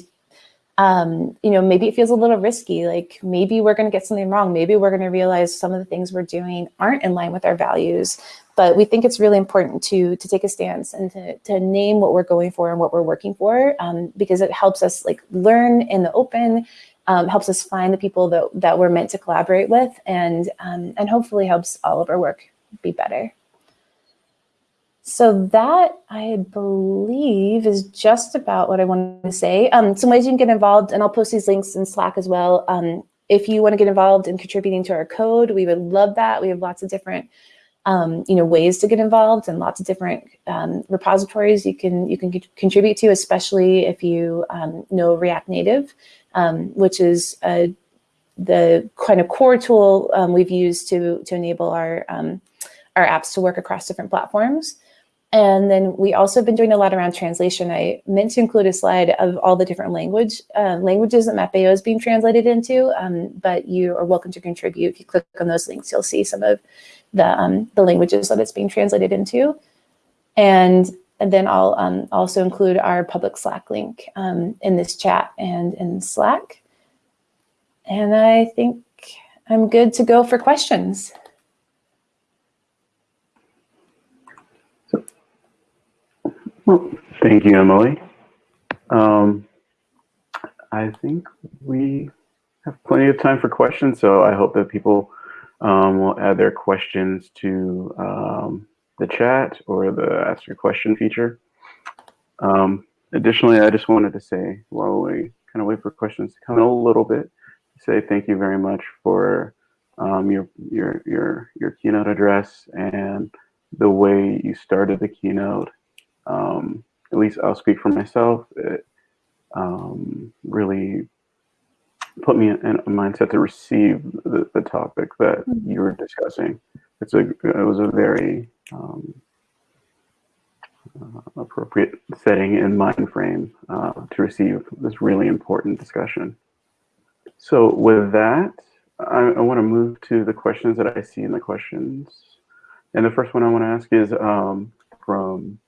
um, you know, maybe it feels a little risky. Like maybe we're going to get something wrong. Maybe we're going to realize some of the things we're doing aren't in line with our values. But we think it's really important to to take a stance and to, to name what we're going for and what we're working for, um, because it helps us like learn in the open, um, helps us find the people that that we're meant to collaborate with, and um, and hopefully helps all of our work be better. So that I believe is just about what I wanted to say. Um, some ways you can get involved, and I'll post these links in Slack as well. Um, if you want to get involved in contributing to our code, we would love that. We have lots of different, um, you know, ways to get involved and lots of different um, repositories you can you can contribute to, especially if you um, know React Native, um, which is the kind of core tool we've used to to enable our our apps to work across different platforms. And then we also have been doing a lot around translation. I meant to include a slide of all the different language uh, languages that Mapeo is being translated into, um, but you are welcome to contribute. If you click on those links, you'll see some of the, um, the languages that it's being translated into. And, and then I'll um, also include our public Slack link um, in this chat and in Slack. And I think I'm good to go for questions. Well, thank you, Emily. Um, I think we have plenty of time for questions, so I hope that people um, will add their questions to um, the chat or the ask your question feature. Um, additionally, I just wanted to say while we kind of wait for questions to come in a little bit, say thank you very much for um, your your your your keynote address and the way you started the keynote um, at least I'll speak for myself, it um, really put me in a mindset to receive the, the topic that mm-hmm. you were discussing. It's a, it was a very um, uh, appropriate setting and mind frame uh, to receive this really important discussion. So with that, I, I want to move to the questions that I see in the questions. And the first one I want to ask is um, from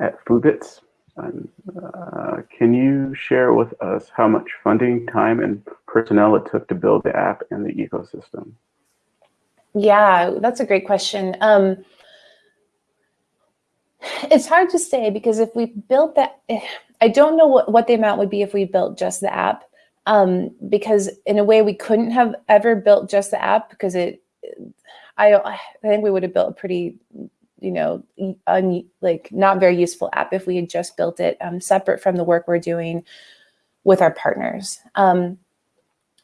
at Foodbits. uh, can you share with us how much funding, time, and personnel it took to build the app and the ecosystem? Yeah, that's a great question. Um, it's hard to say because if we built that, I don't know what, what the amount would be if we built just the app. Um, because in a way we couldn't have ever built just the app because it, I, I think we would have built a pretty you know, like not very useful app if we had just built it um, separate from the work we're doing with our partners. Um,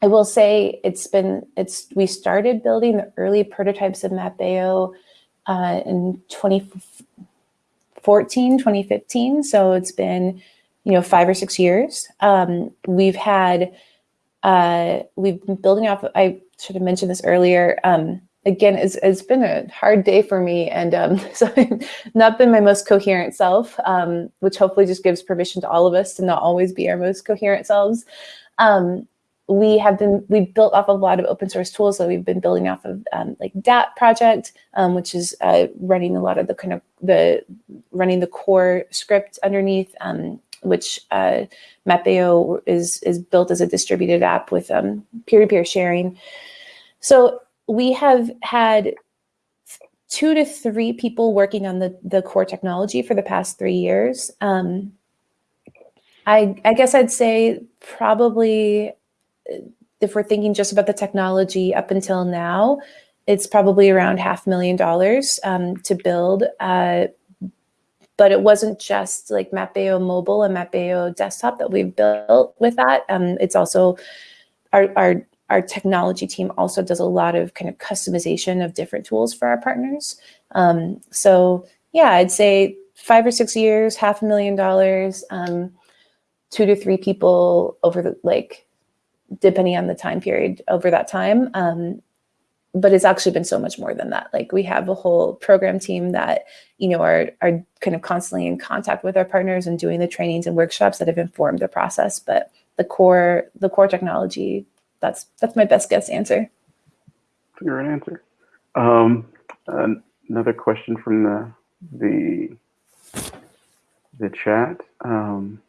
I will say it's been, it's, we started building the early prototypes of Mapeo uh, in 2014, 2015. So it's been, you know, five or six years. Um, we've had uh, we've been building off, I should have mentioned this earlier. Um, again, it's, it's been a hard day for me. And um, so I've not been my most coherent self, um, which hopefully just gives permission to all of us to not always be our most coherent selves. Um, we have been, we've built off a lot of open source tools. that we've been building off of um, like Dat project, um, which is uh, running a lot of the kind of the, running the core script underneath, um, which uh, Mapeo is, is built as a distributed app with peer-to-peer -peer sharing. So we have had two to three people working on the, the core technology for the past three years. Um, I, I guess I'd say probably if we're thinking just about the technology up until now, it's probably around half million dollars um, to build. Uh, but it wasn't just like Mapeo mobile and Mapeo desktop that we've built with that. Um, it's also our, our our technology team also does a lot of kind of customization of different tools for our partners. Um, so yeah, I'd say five or six years, half a million dollars, um, two to three people over the, like, depending on the time period over that time. Um, but it's actually been so much more than that. Like we have a whole program team that, you know, are, are kind of constantly in contact with our partners and doing the trainings and workshops that have informed the process. But the core, the core technology that's that's my best guess answer. Great answer. Um, another question from the the the chat. Um,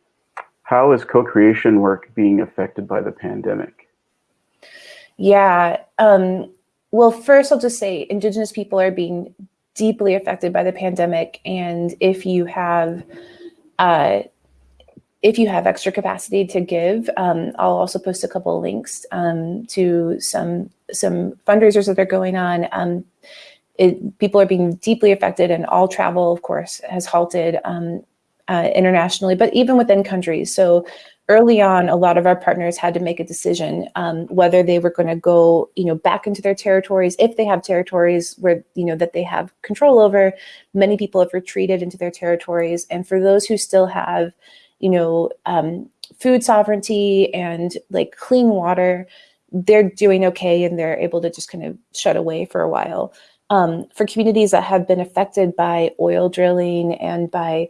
how is co-creation work being affected by the pandemic? Yeah. Um, well, first I'll just say Indigenous people are being deeply affected by the pandemic. And if you have uh, if you have extra capacity to give, um, I'll also post a couple links um, to some some fundraisers that are going on. Um, it, people are being deeply affected and all travel, of course, has halted um, uh, internationally, but even within countries. So early on, a lot of our partners had to make a decision um, whether they were going to go, you know, back into their territories. If they have territories where, you know, that they have control over, many people have retreated into their territories. And for those who still have, you know, um, food sovereignty and like clean water, they're doing okay and they're able to just kind of shut away for a while. Um, for communities that have been affected by oil drilling and by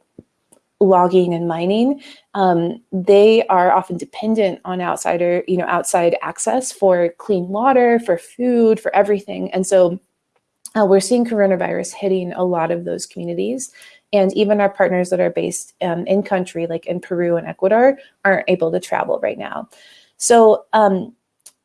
logging and mining, um, they are often dependent on outsider, you know, outside access for clean water, for food, for everything. And so uh, we're seeing coronavirus hitting a lot of those communities. And even our partners that are based um, in country, like in Peru and Ecuador, aren't able to travel right now. So um,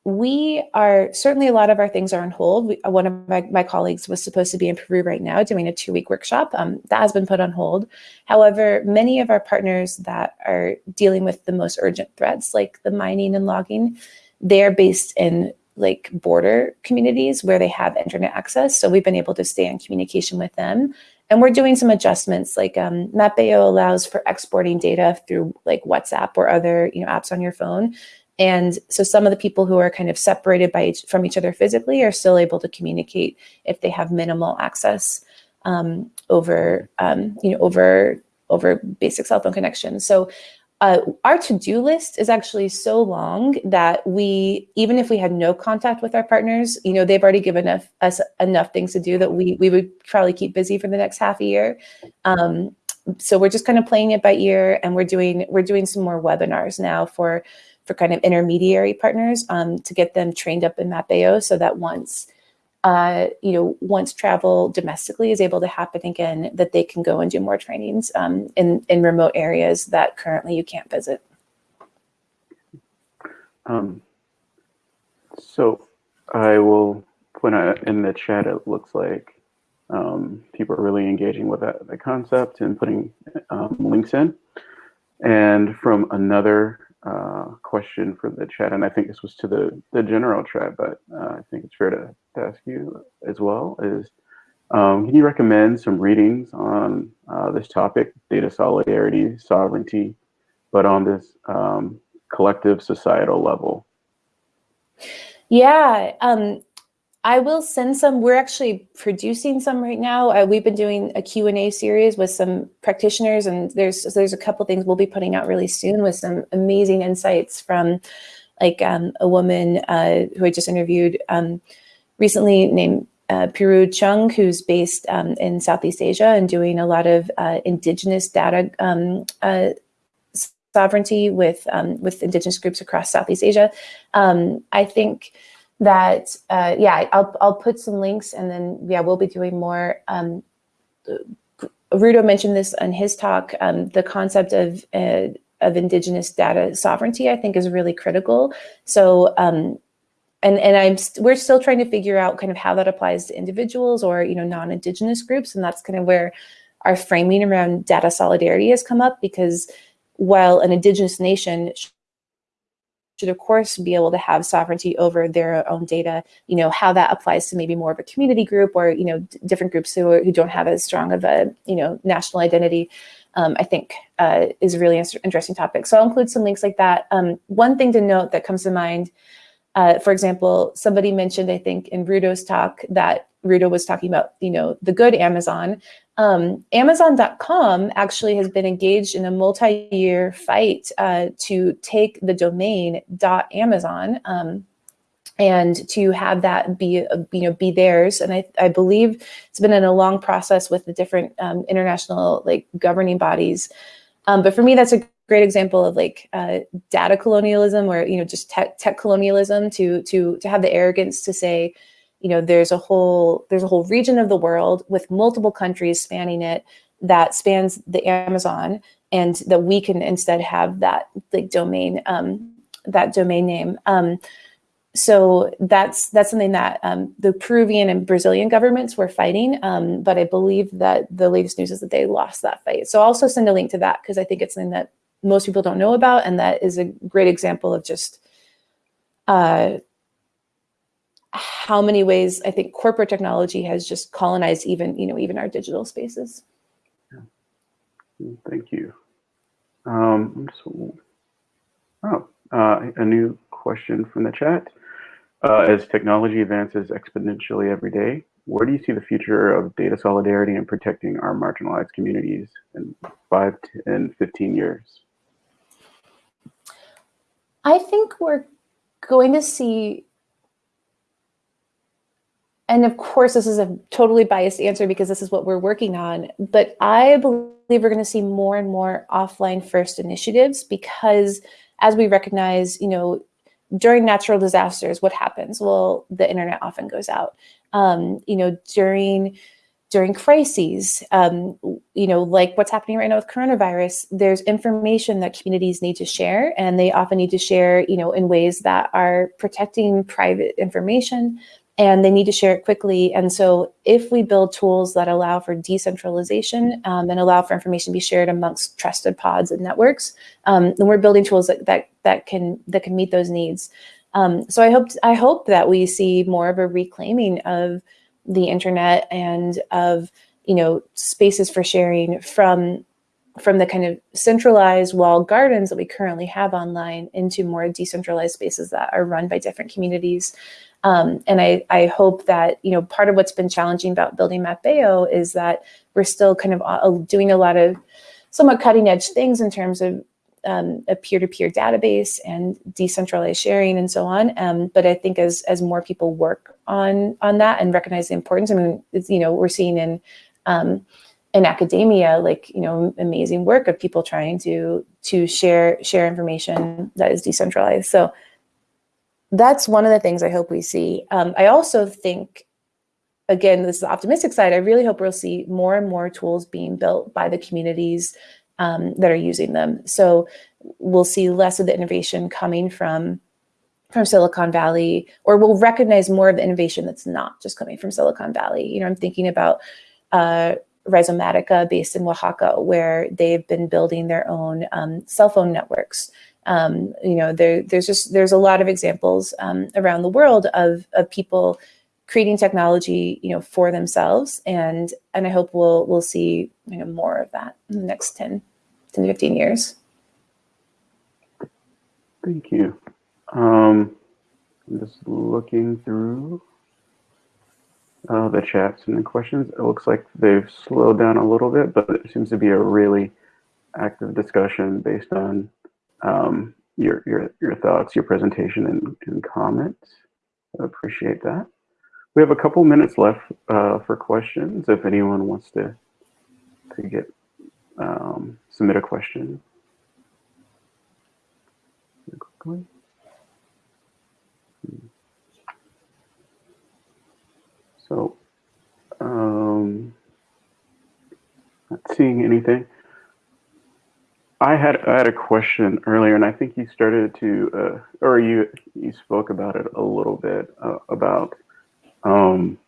we are, certainly a lot of our things are on hold. We, one of my, my, colleagues was supposed to be in Peru right now doing a two week workshop. Um, that has been put on hold. However, many of our partners that are dealing with the most urgent threats, like the mining and logging, they're based in like border communities where they have internet access. So we've been able to stay in communication with them and we're doing some adjustments like um, Mapeo allows for exporting data through like WhatsApp or other you know apps on your phone. And so some of the people who are kind of separated by each, from each other physically are still able to communicate if they have minimal access um, over, um, you know, over, over basic cell phone connections. So uh, our to-do list is actually so long that we, even if we had no contact with our partners, you know, they've already given us, us enough things to do that we, we would probably keep busy for the next half a year. Um, so we're just kind of playing it by ear and we're doing, we're doing some more webinars now for, for kind of intermediary partners um, to get them trained up in Mapeo so that once uh, you know, once travel domestically is able to happen again, that they can go and do more trainings um, in, in remote areas that currently you can't visit. Um, so I will point out in the chat, it looks like um, people are really engaging with that, the concept and putting um, links in. And from another uh, question for the chat, and I think this was to the, the general chat, but uh, I think it's fair to, to, ask you as well, is um, can you recommend some readings on uh, this topic, data solidarity, sovereignty, but on this um, collective societal level? Yeah, um, I will send some. We're actually producing some right now. Uh, we've been doing a Q&A series with some practitioners and there's there's a couple things we'll be putting out really soon with some amazing insights from like um, a woman uh, who I just interviewed um, recently named uh, Pyrou Chung, who's based um, in Southeast Asia and doing a lot of uh, indigenous data um, uh, sovereignty with um, with indigenous groups across Southeast Asia. Um, I think that uh, yeah, I'll I'll put some links and then yeah, we'll be doing more. Um, Rudo mentioned this in his talk. Um, the concept of uh, of indigenous data sovereignty, I think, is really critical. So um, and and I'm we we're still trying to figure out kind of how that applies to individuals or you know non-indigenous groups, and that's kind of where our framing around data solidarity has come up because while an indigenous nation should of course be able to have sovereignty over their own data, you know, how that applies to maybe more of a community group or, you know, different groups who, who don't have as strong of a, you know, national identity, um, I think uh, is a really interesting topic. So I'll include some links like that. Um, one thing to note that comes to mind, uh, for example, somebody mentioned, I think in Rudo's talk that Rudo was talking about, you know, the good Amazon. Um, Amazon.com actually has been engaged in a multi-year fight uh, to take the domain .amazon um, and to have that be, you know, be theirs. And I, I believe it's been in a long process with the different um, international like governing bodies. Um, but for me, that's a great example of like uh, data colonialism or, you know, just tech, tech colonialism to, to, to have the arrogance to say, you know, there's a whole there's a whole region of the world with multiple countries spanning it that spans the Amazon, and that we can instead have that like domain um, that domain name. Um, so that's that's something that um, the Peruvian and Brazilian governments were fighting, um, but I believe that the latest news is that they lost that fight. So I'll also send a link to that because I think it's something that most people don't know about, and that is a great example of just uh, how many ways I think corporate technology has just colonized even, you know, even our digital spaces. Thank you. Um, so, oh, uh, a new question from the chat. Uh, as technology advances exponentially every day, where do you see the future of data solidarity and protecting our marginalized communities in five and 15 years? I think we're going to see and of course, this is a totally biased answer because this is what we're working on, but I believe we're going to see more and more offline first initiatives because as we recognize, you know, during natural disasters, what happens? Well, the internet often goes out. Um, you know, during during crises, um, you know, like what's happening right now with coronavirus, there's information that communities need to share, and they often need to share, you know, in ways that are protecting private information, and they need to share it quickly. And so if we build tools that allow for decentralization um, and allow for information to be shared amongst trusted pods and networks, um, then we're building tools that, that, that, can, that can meet those needs. Um, so I hope, I hope that we see more of a reclaiming of the internet and of, you know, spaces for sharing from from the kind of centralized walled gardens that we currently have online into more decentralized spaces that are run by different communities. Um, and I, I hope that, you know, part of what's been challenging about building Mapeo is that we're still kind of uh, doing a lot of somewhat cutting edge things in terms of um, a peer-to-peer -peer database and decentralized sharing and so on. Um, but I think as as more people work on on that and recognize the importance, I mean, you know, we're seeing in um, in academia, like you know, amazing work of people trying to to share share information that is decentralized. So that's one of the things I hope we see. Um, I also think, again, this is the optimistic side, I really hope we'll see more and more tools being built by the communities um, that are using them. So we'll see less of the innovation coming from from Silicon Valley, or we'll recognize more of the innovation that's not just coming from Silicon Valley. You know, I'm thinking about uh, Rhizomatica based in Oaxaca, where they've been building their own um, cell phone networks um, you know, there, there's just there's a lot of examples um, around the world of of people creating technology, you know, for themselves, and and I hope we'll we'll see you know more of that in the next 10, 10 to 15 years. Thank you. Um, I'm just looking through uh, the chats and the questions. It looks like they've slowed down a little bit, but it seems to be a really active discussion based on um, your, your, your thoughts, your presentation and, and comments. I appreciate that. We have a couple minutes left uh, for questions if anyone wants to, to get um, submit a question. Quickly. So, um, not seeing anything. I had I had a question earlier, and I think you started to, uh, or you you spoke about it a little bit uh, about um,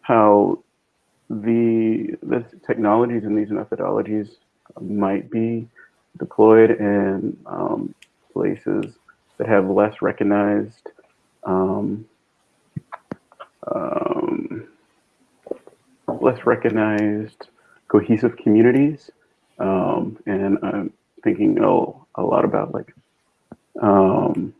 how the the technologies and these methodologies might be deployed in um, places that have less recognized um, um, less recognized cohesive communities. Um, and I'm thinking oh, a lot about like um,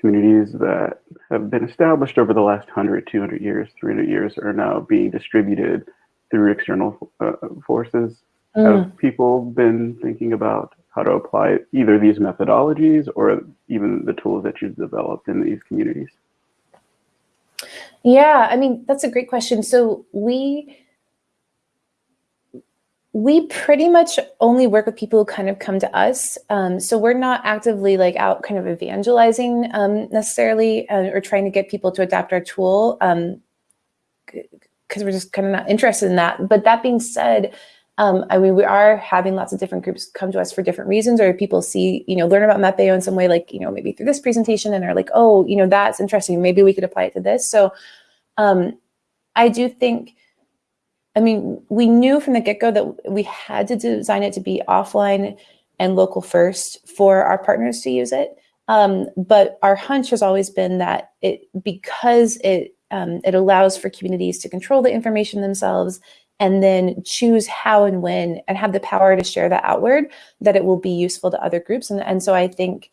communities that have been established over the last 100, 200 years, 300 years are now being distributed through external uh, forces. Mm. Have people been thinking about how to apply either these methodologies or even the tools that you've developed in these communities? Yeah, I mean, that's a great question. So we we pretty much only work with people who kind of come to us. Um, so we're not actively like out kind of evangelizing um, necessarily uh, or trying to get people to adopt our tool because um, we're just kind of not interested in that. But that being said, um, I mean, we are having lots of different groups come to us for different reasons, or people see, you know, learn about Mapeo in some way, like, you know, maybe through this presentation and are like, oh, you know, that's interesting. Maybe we could apply it to this. So um, I do think, I mean, we knew from the get-go that we had to design it to be offline and local first for our partners to use it. Um, but our hunch has always been that it because it um, it allows for communities to control the information themselves and then choose how and when and have the power to share that outward, that it will be useful to other groups. And, and so I think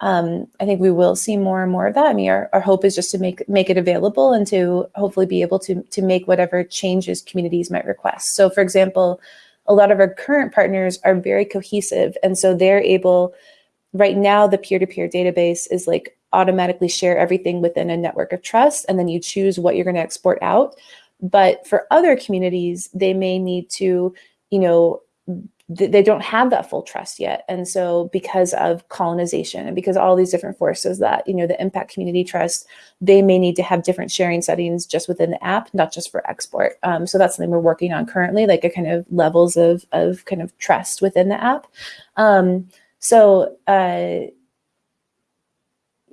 um, I think we will see more and more of that. I mean, our, our hope is just to make make it available and to hopefully be able to, to make whatever changes communities might request. So for example, a lot of our current partners are very cohesive. And so they're able, right now, the peer-to-peer -peer database is like automatically share everything within a network of trust. And then you choose what you're gonna export out. But for other communities, they may need to, you know, th they don't have that full trust yet. And so because of colonization and because all these different forces that, you know, the impact community trust, they may need to have different sharing settings just within the app, not just for export. Um, so that's something we're working on currently, like a kind of levels of, of kind of trust within the app. Um, so, uh,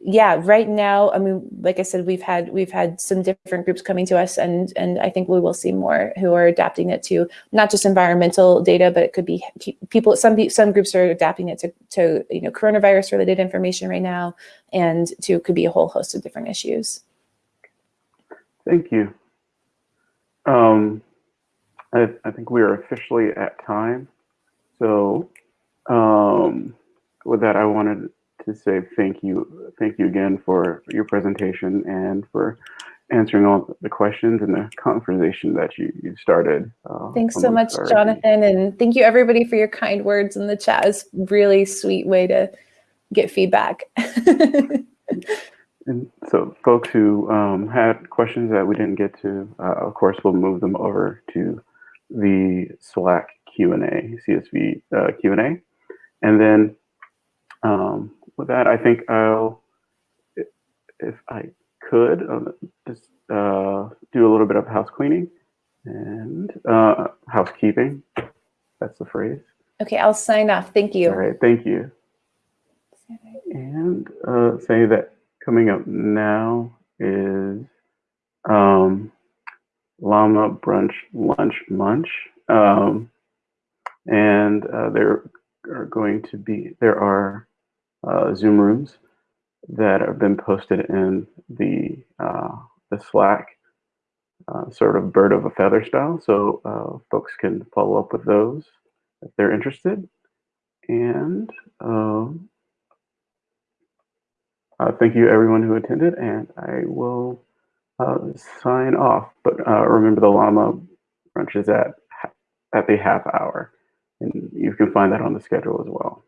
yeah, right now, I mean, like I said, we've had we've had some different groups coming to us, and and I think we will see more who are adapting it to not just environmental data, but it could be people. Some some groups are adapting it to to you know coronavirus related information right now, and to could be a whole host of different issues. Thank you. Um, I, I think we are officially at time, so um, with that, I wanted to say thank you, thank you again for your presentation and for answering all the questions and the conversation that you, you started. Uh, Thanks so much, Jonathan, and thank you everybody for your kind words in the chat. It's really sweet way to get feedback. and so folks who um, had questions that we didn't get to, uh, of course, we'll move them over to the Slack Q&A, CSV uh, Q&A. And then um, with that, I think I'll, if I could, uh, just uh, do a little bit of house cleaning and uh, housekeeping. That's the phrase. Okay, I'll sign off. Thank you. All right, thank you. And uh, say that coming up now is um, Llama Brunch Lunch Munch. Um, and uh, there are going to be, there are uh, Zoom rooms that have been posted in the uh, the Slack uh, sort of bird of a feather style. So uh, folks can follow up with those if they're interested. And um, uh, thank you everyone who attended and I will sign off. But remember the llama brunch is at, at the half hour and you can find that on the schedule as well.